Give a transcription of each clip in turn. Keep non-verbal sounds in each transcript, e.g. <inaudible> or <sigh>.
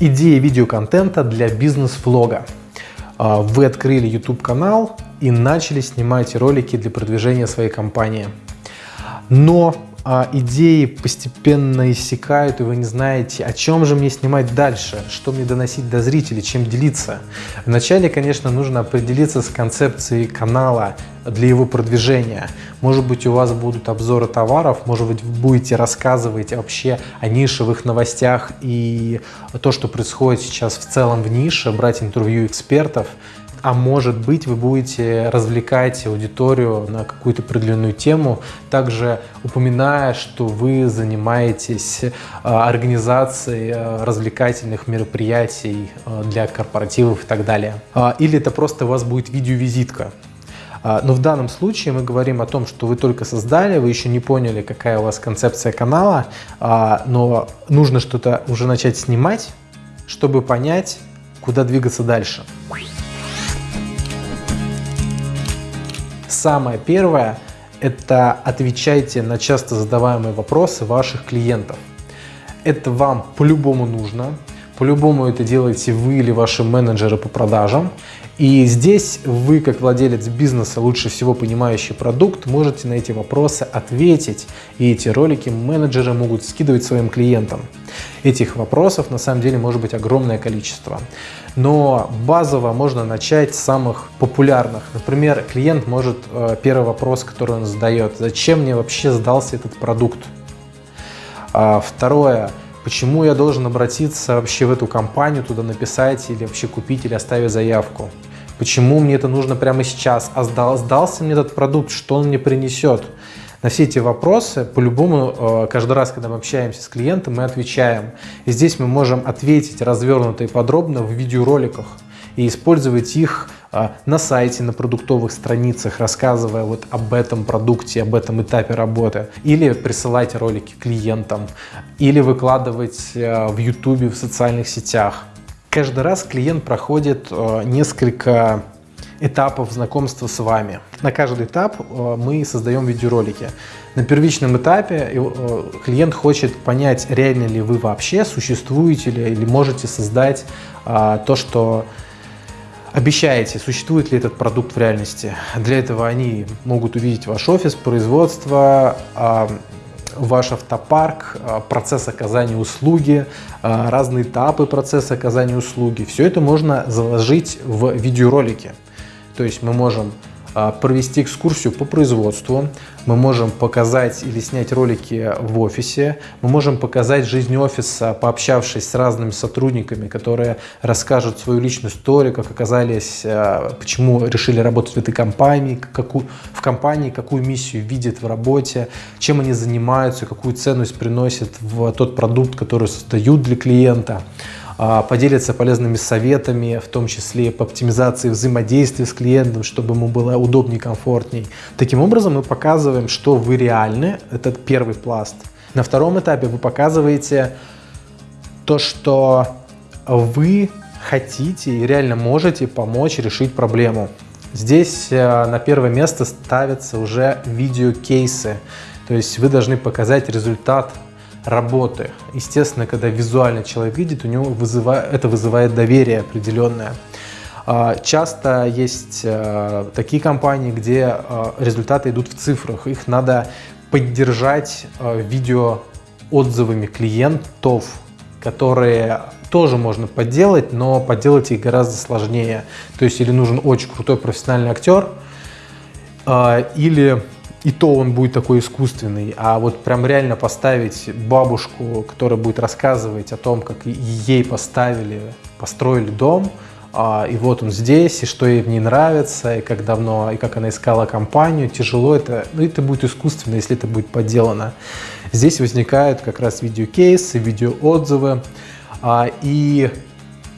Идея видеоконтента для бизнес-влога. А, вы открыли YouTube канал и начали снимать ролики для продвижения своей компании. Но а, идеи постепенно иссякают, и вы не знаете, о чем же мне снимать дальше, что мне доносить до зрителей, чем делиться. Вначале, конечно, нужно определиться с концепцией канала для его продвижения. Может быть, у вас будут обзоры товаров, может быть, вы будете рассказывать вообще о нишевых новостях и то, что происходит сейчас в целом в нише, брать интервью экспертов а может быть вы будете развлекать аудиторию на какую-то определенную тему, также упоминая, что вы занимаетесь а, организацией а, развлекательных мероприятий а, для корпоративов и так далее. Или это просто у вас будет видеовизитка. Но в данном случае мы говорим о том, что вы только создали, вы еще не поняли, какая у вас концепция канала, но нужно что-то уже начать снимать, чтобы понять, куда двигаться дальше. Самое первое – это отвечайте на часто задаваемые вопросы ваших клиентов. Это вам по-любому нужно, по-любому это делаете вы или ваши менеджеры по продажам. И здесь вы, как владелец бизнеса, лучше всего понимающий продукт, можете на эти вопросы ответить. И эти ролики менеджеры могут скидывать своим клиентам. Этих вопросов на самом деле может быть огромное количество. Но базово можно начать с самых популярных. Например, клиент может, э, первый вопрос, который он задает, зачем мне вообще сдался этот продукт? А второе, почему я должен обратиться вообще в эту компанию, туда написать или вообще купить или оставить заявку? Почему мне это нужно прямо сейчас? А сдал, сдался мне этот продукт, что он мне принесет? На все эти вопросы, по-любому, э, каждый раз, когда мы общаемся с клиентом, мы отвечаем. И здесь мы можем ответить развернуто и подробно в видеороликах и использовать их э, на сайте, на продуктовых страницах, рассказывая вот об этом продукте, об этом этапе работы. Или присылать ролики клиентам, или выкладывать э, в YouTube, в социальных сетях. Каждый раз клиент проходит несколько этапов знакомства с вами. На каждый этап э, мы создаем видеоролики. На первичном этапе э, клиент хочет понять, реально ли вы вообще существуете ли, или можете создать то, что обещаете, существует ли этот продукт в реальности. Для этого они могут увидеть ваш офис, производство, ваш автопарк, а, процесс оказания услуги, а, разные этапы процесса оказания услуги. Все это можно заложить в видеоролике. То есть мы можем а, провести экскурсию по производству, мы можем показать или снять ролики в офисе, мы можем показать жизнь офиса, пообщавшись с разными сотрудниками, которые расскажут свою личную историю, как оказались, а, почему решили работать в этой компании, какую, в компании, какую миссию видят в работе, чем они занимаются, какую ценность приносят в тот продукт, который создают для клиента. А, поделиться полезными советами, в том числе по оптимизации взаимодействия с клиентом, чтобы ему было удобнее, комфортней. Таким образом мы показываем, что вы реальны, это первый пласт. На втором этапе вы показываете то, что вы хотите и реально можете помочь решить проблему. Здесь э, на первое место ставятся уже видеокейсы, то есть вы должны показать результат работы. Естественно, когда визуально человек видит, у него вызывает, это вызывает доверие определенное. А, часто есть э, такие компании, где э, результаты идут в цифрах. Их надо поддержать э, видео отзывами клиентов, которые тоже можно подделать, но подделать их гораздо сложнее. То есть или нужен очень крутой профессиональный актер, или и то он будет такой искусственный, а вот прям реально поставить бабушку, которая будет рассказывать о том, как ей поставили, построили дом, а, и вот он здесь, и что ей в ней нравится, и как давно, и как она искала компанию, тяжело это, ну это будет искусственно, если это будет подделано. Здесь возникают как раз видеокейсы, видеоотзывы, а, и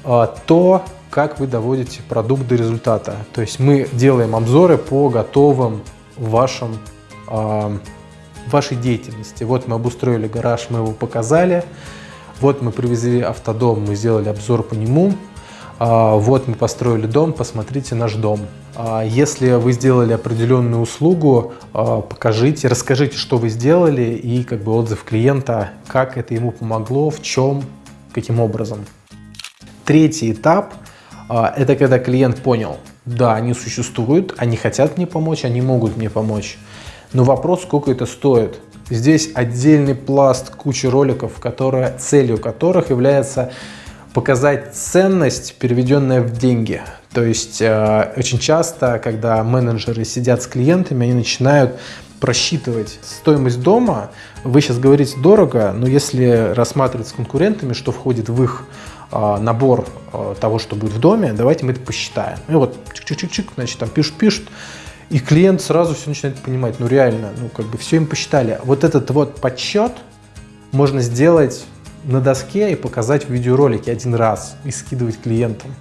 а, то, как вы доводите продукт до результата. То есть мы делаем обзоры по готовым вашем, э, вашей деятельности. Вот мы обустроили гараж, мы его показали. Вот мы привезли автодом, мы сделали обзор по нему. А, вот мы построили дом, посмотрите наш дом. А, если вы сделали определенную услугу, покажите, расскажите, что вы сделали и как бы отзыв клиента, как это ему помогло, в чем, каким образом. Третий этап это когда клиент понял, да, они существуют, они хотят мне помочь, они могут мне помочь. Но вопрос, сколько это стоит. Здесь отдельный пласт кучи роликов, которые, целью которых является показать ценность, переведенная в деньги. То есть э, очень часто, когда менеджеры сидят с клиентами, они начинают просчитывать стоимость дома. Вы сейчас говорите дорого, но если рассматривать с конкурентами, что входит в их набор э, того, что будет в доме, давайте мы это посчитаем. И вот чик-чик-чик, значит, там пишут-пишут, и клиент сразу все начинает понимать, ну реально, ну как бы все им посчитали. Вот этот вот подсчет можно сделать на доске и показать в видеоролике один раз и скидывать клиентам.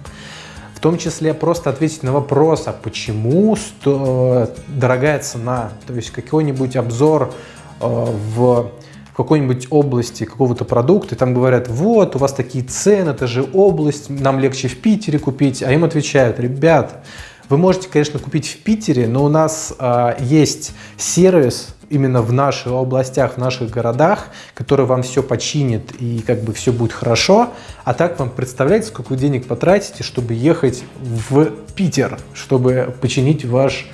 В том числе просто ответить на вопрос, а почему сто... дорогая цена, то есть какой-нибудь обзор э, в какой-нибудь области какого-то продукта, и там говорят, вот, у вас такие цены, это же область, нам легче в Питере купить, а им отвечают, ребят, вы можете, конечно, купить в Питере, но у нас э, есть сервис, именно в наших областях, в наших городах, который вам все починит и как бы все будет хорошо. А так вам представляете, сколько денег потратите, чтобы ехать в Питер, чтобы починить ваш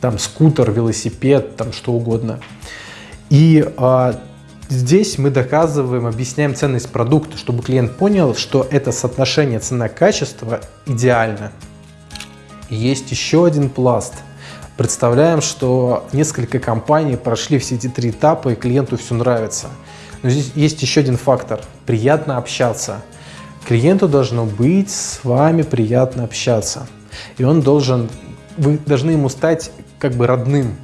там скутер, велосипед, там что угодно. И а, здесь мы доказываем, объясняем ценность продукта, чтобы клиент понял, что это соотношение цена-качество идеально. есть еще один пласт – Представляем, что несколько компаний прошли все эти три этапа, и клиенту все нравится. Но здесь есть еще один фактор – приятно общаться. Клиенту должно быть с вами приятно общаться. И он должен, вы должны ему стать как бы родным.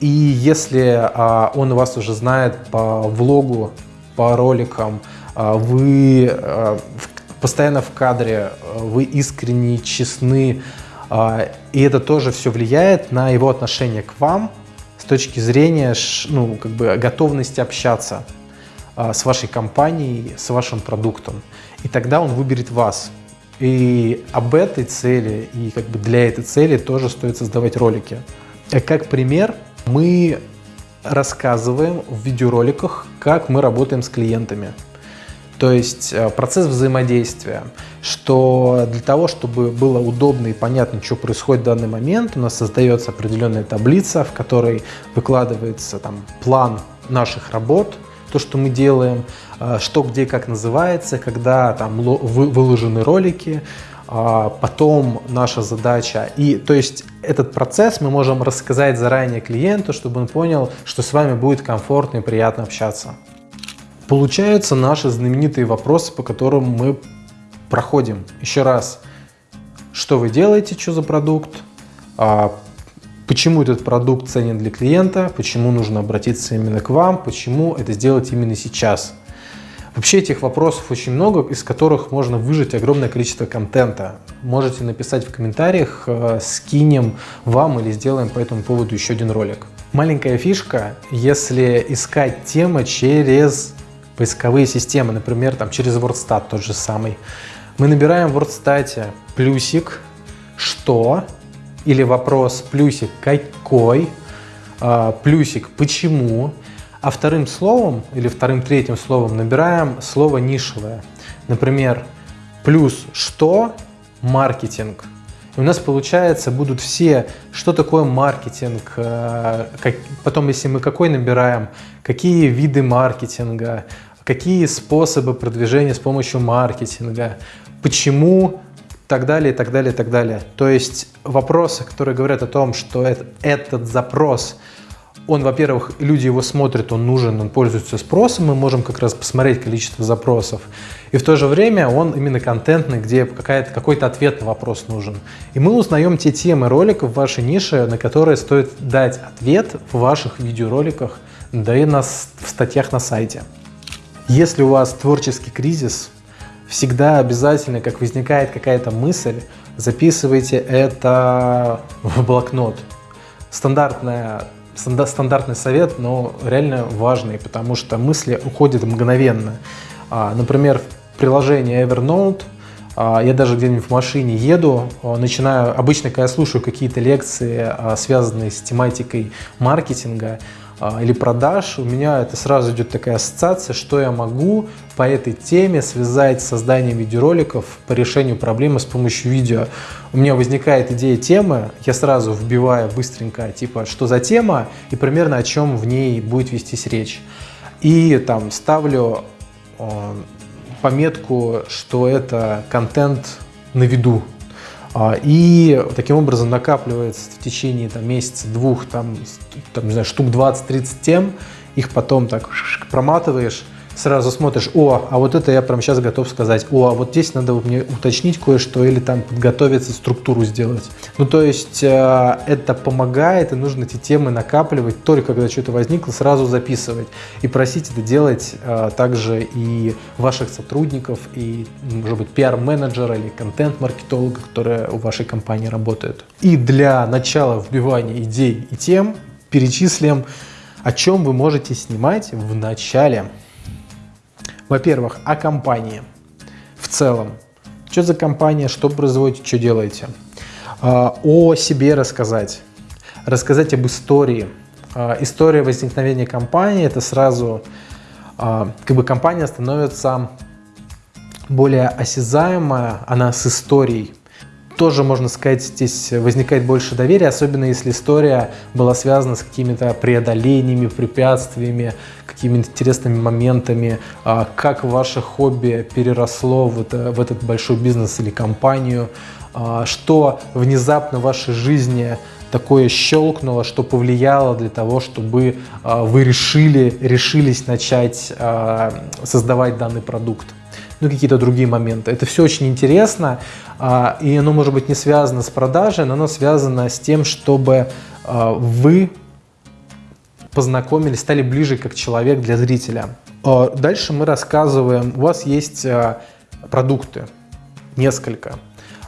И если а, он вас уже знает по влогу, по роликам, а, вы а, в, постоянно в кадре, а, вы искренне, честны, а, и это тоже все влияет на его отношение к вам с точки зрения ну, как бы готовности общаться а, с вашей компанией, с вашим продуктом. И тогда он выберет вас. И об этой цели, и как бы для этой цели тоже стоит создавать ролики. Как пример, мы рассказываем в видеороликах, как мы работаем с клиентами. То есть э, процесс взаимодействия, что для того, чтобы было удобно и понятно, что происходит в данный момент, у нас создается определенная таблица, в которой выкладывается там, план наших работ, то, что мы делаем, э, что где как называется, когда там выложены ролики, потом наша задача. И то есть этот процесс мы можем рассказать заранее клиенту, чтобы он понял, что с вами будет комфортно и приятно общаться. Получаются наши знаменитые вопросы, по которым мы проходим. Еще раз, что вы делаете, что за продукт, а, почему этот продукт ценен для клиента, почему нужно обратиться именно к вам, почему это сделать именно сейчас. Вообще этих вопросов очень много, из которых можно выжать огромное количество контента. Можете написать в комментариях, э, скинем вам или сделаем по этому поводу еще один ролик. Маленькая фишка, если искать темы через поисковые системы, например, там через WordStat тот же самый. Мы набираем в WordStat плюсик, что, или вопрос плюсик какой, а, плюсик почему, а вторым словом или вторым третьим словом набираем слово нишевое. Например, плюс что, маркетинг. И у нас, получается, будут все, что такое маркетинг, а, как, потом, если мы какой набираем, какие виды маркетинга, какие способы продвижения с помощью маркетинга, почему, так далее, так далее, так далее. То есть вопросы, которые говорят о том, что это, этот запрос, он, во-первых, люди его смотрят, он нужен, он пользуется спросом, мы можем как раз посмотреть количество запросов. И в то же время он именно контентный, где какой-то ответ на вопрос нужен. И мы узнаем те темы роликов в вашей нише, на которые стоит дать ответ в ваших видеороликах, да и на, в статьях на сайте. Если у вас творческий кризис, всегда обязательно, как возникает какая-то мысль, записывайте это в блокнот. Стандартная, стандартный совет, но реально важный, потому что мысли уходят мгновенно. А, например, в приложении Evernote а, я даже где-нибудь в машине еду, а, начинаю, обычно, когда я слушаю какие-то лекции, связанные с тематикой маркетинга, или продаж, у меня это сразу идет такая ассоциация, что я могу по этой теме связать с созданием видеороликов по решению проблемы с помощью видео. У меня возникает идея темы, я сразу вбиваю быстренько, типа, что за тема и примерно о чем в ней будет вестись речь. И там ставлю э, пометку, что это контент на виду, а, и таким образом накапливается в течение там, месяца, двух, там, там, не знаю, штук 20-30 тем, их потом так проматываешь, сразу смотришь, о, а вот это я прямо сейчас готов сказать, о, а вот здесь надо мне уточнить кое-что или там подготовиться, структуру сделать. Ну, то есть э, это помогает, и нужно эти темы накапливать, только когда что-то возникло, сразу записывать. И просить это делать э, также и ваших сотрудников, и, может быть, пиар-менеджера или контент-маркетолога, которые у вашей компании работают. И для начала вбивания идей и тем перечислим, о чем вы можете снимать в начале. Во-первых, о компании в целом. Что за компания, что производите, что делаете. А, о себе рассказать. Рассказать об истории. А, история возникновения компании – это сразу, а, как бы компания становится более осязаемая, она с историей тоже, можно сказать, здесь возникает больше доверия, особенно если история была связана с какими-то преодолениями, препятствиями, какими-то интересными моментами, а, как ваше хобби переросло в, это, в этот большой бизнес или компанию, а, что внезапно в вашей жизни такое щелкнуло, что повлияло для того, чтобы а, вы решили, решились начать создавать данный продукт ну какие-то другие моменты. Это все очень интересно, и оно может быть не связано с продажей, но оно связано с тем, чтобы вы познакомились, стали ближе как человек для зрителя. А, дальше мы рассказываем, у вас есть продукты, несколько,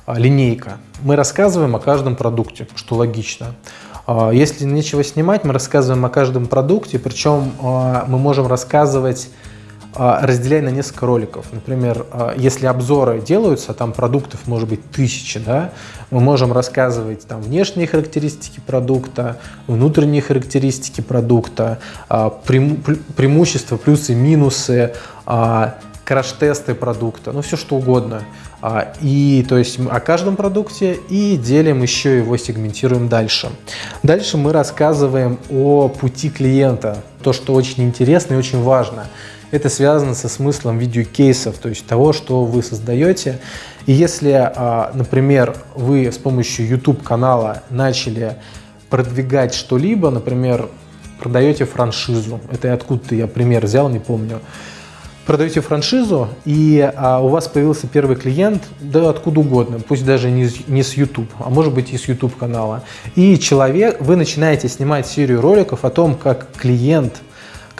линейка. Мы рассказываем о каждом продукте, что логично. Если нечего снимать, мы рассказываем о каждом продукте, причем мы можем рассказывать а, разделяй на несколько роликов. Например, а, если обзоры делаются, там продуктов может быть тысячи, да, мы можем рассказывать там внешние характеристики продукта, внутренние характеристики продукта, а, преимущества, плюсы, минусы, краш-тесты продукта, ну все что угодно. И то есть о каждом продукте и делим еще его, сегментируем дальше. Дальше мы рассказываем о пути клиента, то, что очень интересно и очень важно. Это связано со смыслом видеокейсов, то есть того, что вы создаете. И если, а, например, вы с помощью YouTube канала начали продвигать что-либо, например, продаете франшизу, это откуда-то я пример взял, не помню, продаете франшизу, и а, у вас появился первый клиент, да откуда угодно, пусть даже не, не с YouTube, а может быть и с YouTube канала. И человек, вы начинаете снимать серию роликов о том, как клиент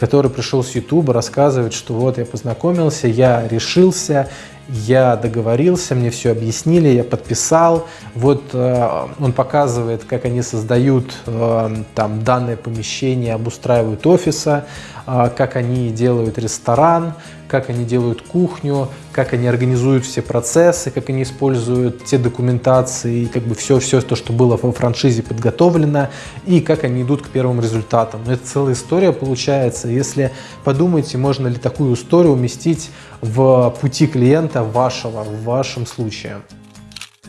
который пришел с YouTube, рассказывает, что вот я познакомился, я решился, я договорился, мне все объяснили, я подписал. Вот э, он показывает, как они создают э, там данное помещение, обустраивают офиса, э, как они делают ресторан, как они делают кухню, как они организуют все процессы, как они используют те документации, как бы все, все то, что было во франшизе подготовлено, и как они идут к первым результатам. Но это целая история получается. Если подумайте, можно ли такую историю уместить в пути клиента вашего, в вашем случае.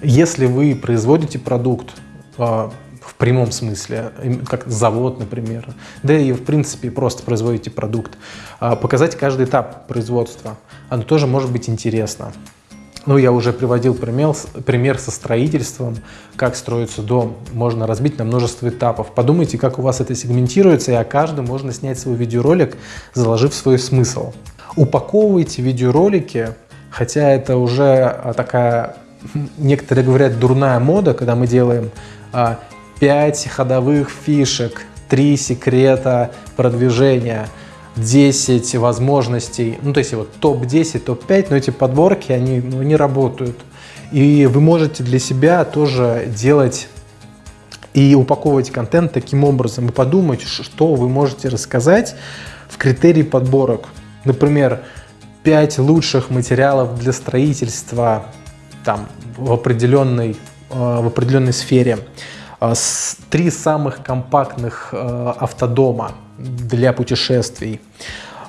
Если вы производите продукт а, в прямом смысле, как завод, например, да и в принципе просто производите продукт, а, показать каждый этап производства, оно тоже может быть интересно. Ну, я уже приводил пример, пример со строительством, как строится дом. Можно разбить на множество этапов. Подумайте, как у вас это сегментируется, и о каждом можно снять свой видеоролик, заложив свой смысл упаковывайте видеоролики, хотя это уже а, такая, некоторые говорят, дурная мода, когда мы делаем 5 а, ходовых фишек, 3 секрета продвижения, 10 возможностей, ну то есть вот топ-10, топ-5, но эти подборки, они ну, не работают. И вы можете для себя тоже делать и упаковывать контент таким образом и подумать, что вы можете рассказать в критерии подборок. Например, 5 лучших материалов для строительства там, в, определенной, э, в определенной сфере, три самых компактных э, автодома, для путешествий,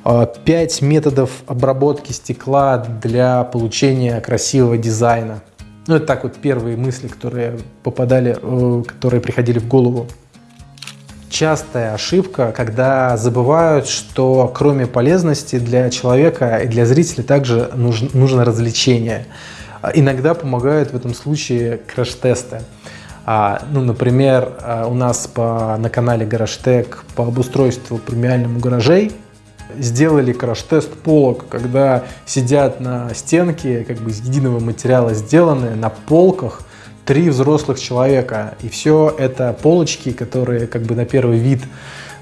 5 методов обработки стекла для получения красивого дизайна. Ну, это так вот первые мысли, которые попадали, э, которые приходили в голову. Частая ошибка, когда забывают, что кроме полезности для человека и для зрителя также нужно, нужно развлечение. Иногда помогают в этом случае краш-тесты. А, ну, например, а, у нас по, на канале GarageTech по обустройству премиальному гаражей сделали краш-тест полок, когда сидят на стенке, как бы из единого материала сделаны, на полках три взрослых человека. И все это полочки, которые как бы на первый вид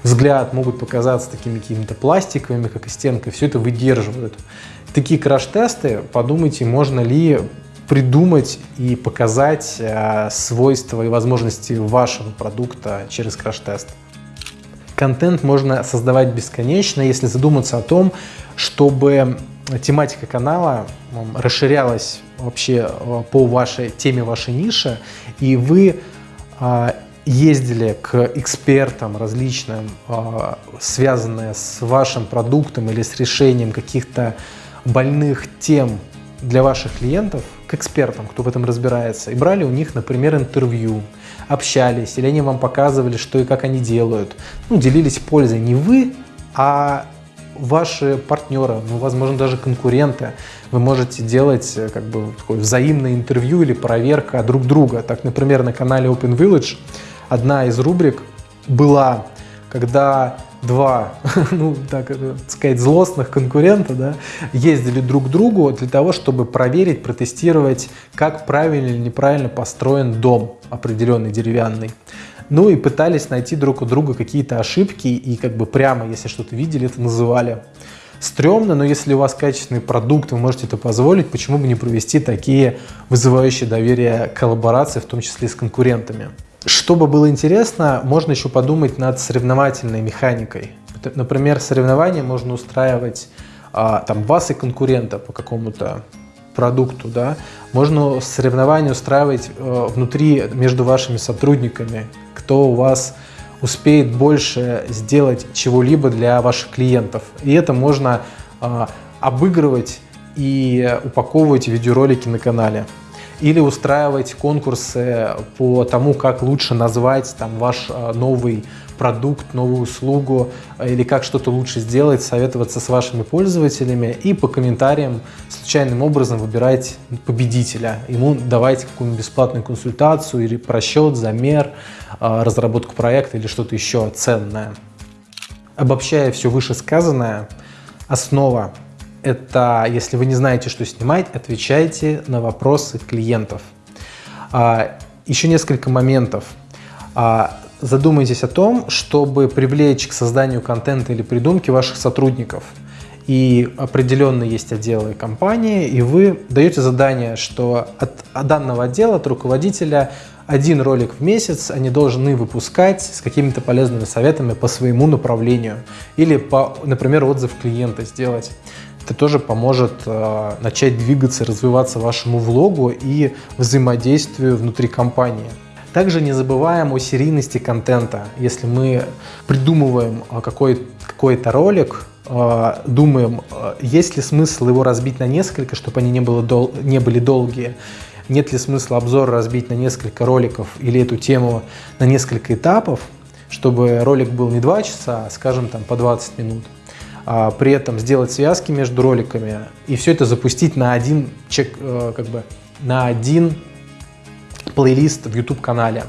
взгляд могут показаться такими какими-то пластиковыми, как и стенка, все это выдерживают. Такие краш-тесты, подумайте, можно ли придумать и показать э, свойства и возможности вашего продукта через краш-тест. Контент можно создавать бесконечно, если задуматься о том, чтобы тематика канала расширялась вообще э, по вашей теме, вашей нише, и вы э, ездили к экспертам различным, связанные с вашим продуктом или с решением каких-то больных тем для ваших клиентов, экспертам, кто в этом разбирается, и брали у них, например, интервью, общались, или они вам показывали, что и как они делают. Ну, делились пользой не вы, а ваши партнеры, ну, возможно, даже конкуренты. Вы можете делать э, как бы такое взаимное интервью или проверка друг друга. Так, например, на канале Open Village одна из рубрик была, когда два, <laughs> ну, так сказать, злостных конкурента да, ездили друг к другу для того, чтобы проверить, протестировать, как правильно или неправильно построен дом определенный деревянный. Ну и пытались найти друг у друга какие-то ошибки и как бы прямо, если что-то видели, это называли. Стремно, но если у вас качественный продукт, вы можете это позволить, почему бы не провести такие вызывающие доверие коллаборации, в том числе с конкурентами. Чтобы было интересно, можно еще подумать над соревновательной механикой. Например, соревнования можно устраивать а, там вас и конкурента по какому-то продукту, да. Можно соревнования устраивать а, внутри между вашими сотрудниками, кто у вас успеет больше сделать чего-либо для ваших клиентов. И это можно а, обыгрывать и упаковывать видеоролики на канале или устраивать конкурсы по тому, как лучше назвать там, ваш э, новый продукт, новую услугу э, или как что-то лучше сделать, советоваться с вашими пользователями и по комментариям случайным образом выбирать победителя. Ему давайте какую-нибудь бесплатную консультацию или просчет, замер, э, разработку проекта или что-то еще ценное. Обобщая все вышесказанное, основа это, если вы не знаете, что снимать, отвечайте на вопросы клиентов. А, еще несколько моментов. А, задумайтесь о том, чтобы привлечь к созданию контента или придумки ваших сотрудников. И определенно есть отделы компании, и вы даете задание, что от, данного отдела, от руководителя, один ролик в месяц они должны выпускать с какими-то полезными советами по своему направлению. Или, по, например, отзыв клиента сделать это тоже поможет э, начать двигаться, развиваться вашему влогу и взаимодействию внутри компании. Также не забываем о серийности контента. Если мы придумываем э, какой-то какой ролик, э, думаем, э, есть ли смысл его разбить на несколько, чтобы они не, было дол не были долгие, нет ли смысла обзор разбить на несколько роликов или эту тему на несколько этапов, чтобы ролик был не 2 часа, а, скажем, там по 20 минут при этом сделать связки между роликами и все это запустить на один, чек, э, как бы, на один плейлист в YouTube-канале.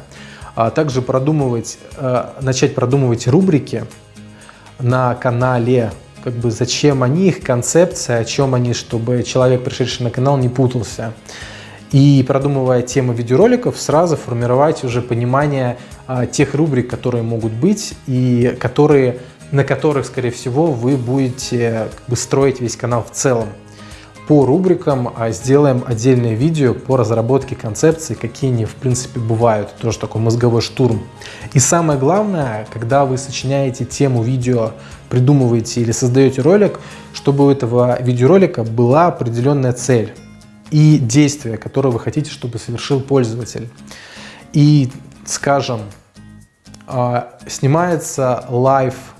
А также продумывать, э, начать продумывать рубрики на канале, как бы зачем они, их концепция, о чем они, чтобы человек, пришедший на канал, не путался. И продумывая темы видеороликов, сразу формировать уже понимание а, тех рубрик, которые могут быть и которые на которых, скорее всего, вы будете как бы, строить весь канал в целом. По рубрикам а сделаем отдельное видео по разработке концепции, какие они в принципе бывают, тоже такой мозговой штурм. И самое главное, когда вы сочиняете тему видео, придумываете или создаете ролик, чтобы у этого видеоролика была определенная цель и действие, которое вы хотите, чтобы совершил пользователь. И, скажем, а, снимается live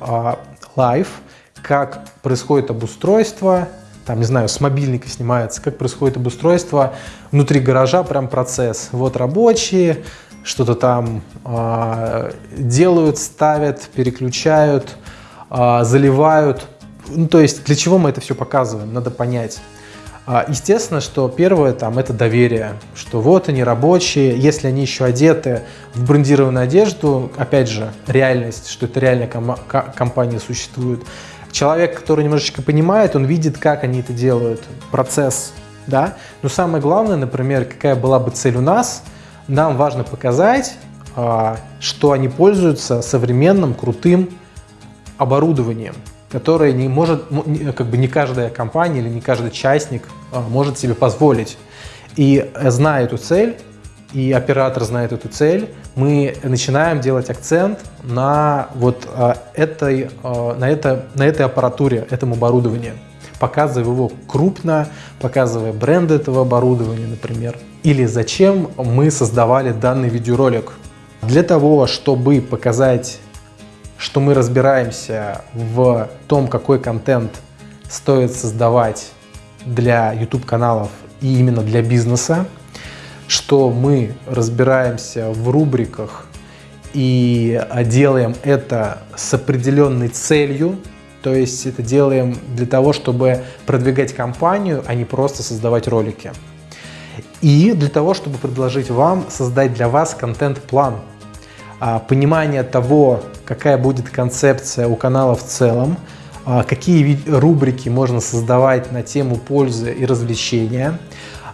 а, live, как происходит обустройство, там, не знаю, с мобильника снимается, как происходит обустройство внутри гаража, прям процесс. Вот рабочие, что-то там э, делают, ставят, переключают, э, заливают. Ну, то есть для чего мы это все показываем, надо понять. Э, естественно, что первое там это доверие, что вот они рабочие, если они еще одеты в брендированную одежду, опять же, реальность, что это реальная ком компания существует. Человек, который немножечко понимает, он видит, как они это делают, процесс, да. Но самое главное, например, какая была бы цель у нас – нам важно показать, а, что они пользуются современным, крутым оборудованием, которое не может, как бы не каждая компания или не каждый частник а, может себе позволить. И зная эту цель, и оператор знает эту цель, мы начинаем делать акцент на вот этой, на, это, на этой аппаратуре, этом оборудовании, показывая его крупно, показывая бренд этого оборудования, например или зачем мы создавали данный видеоролик. Для того, чтобы показать, что мы разбираемся в том, какой контент стоит создавать для YouTube каналов и именно для бизнеса, что мы разбираемся в рубриках и делаем это с определенной целью, то есть это делаем для того, чтобы продвигать компанию, а не просто создавать ролики. И для того, чтобы предложить вам создать для вас контент-план, а, понимание того, какая будет концепция у канала в целом, а, какие рубрики можно создавать на тему пользы и развлечения,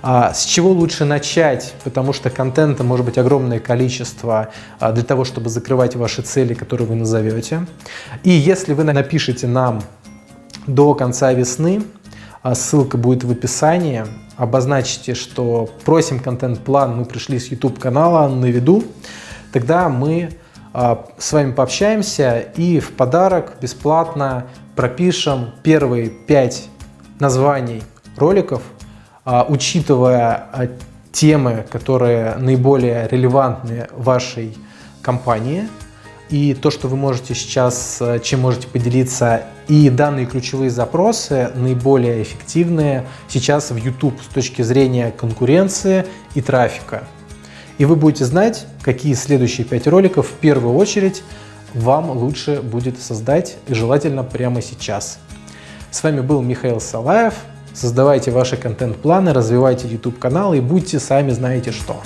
а, с чего лучше начать, потому что контента может быть огромное количество для того, чтобы закрывать ваши цели, которые вы назовете. И если вы напишите нам до конца весны, ссылка будет в описании, обозначите, что просим контент-план, мы пришли с YouTube канала на виду, тогда мы а, с вами пообщаемся и в подарок бесплатно пропишем первые пять названий роликов, а, учитывая а, темы, которые наиболее релевантны вашей компании – и то, что вы можете сейчас, чем можете поделиться, и данные ключевые запросы наиболее эффективные сейчас в YouTube с точки зрения конкуренции и трафика. И вы будете знать, какие следующие пять роликов в первую очередь вам лучше будет создать, и желательно прямо сейчас. С вами был Михаил Салаев. Создавайте ваши контент-планы, развивайте YouTube канал и будьте сами знаете что.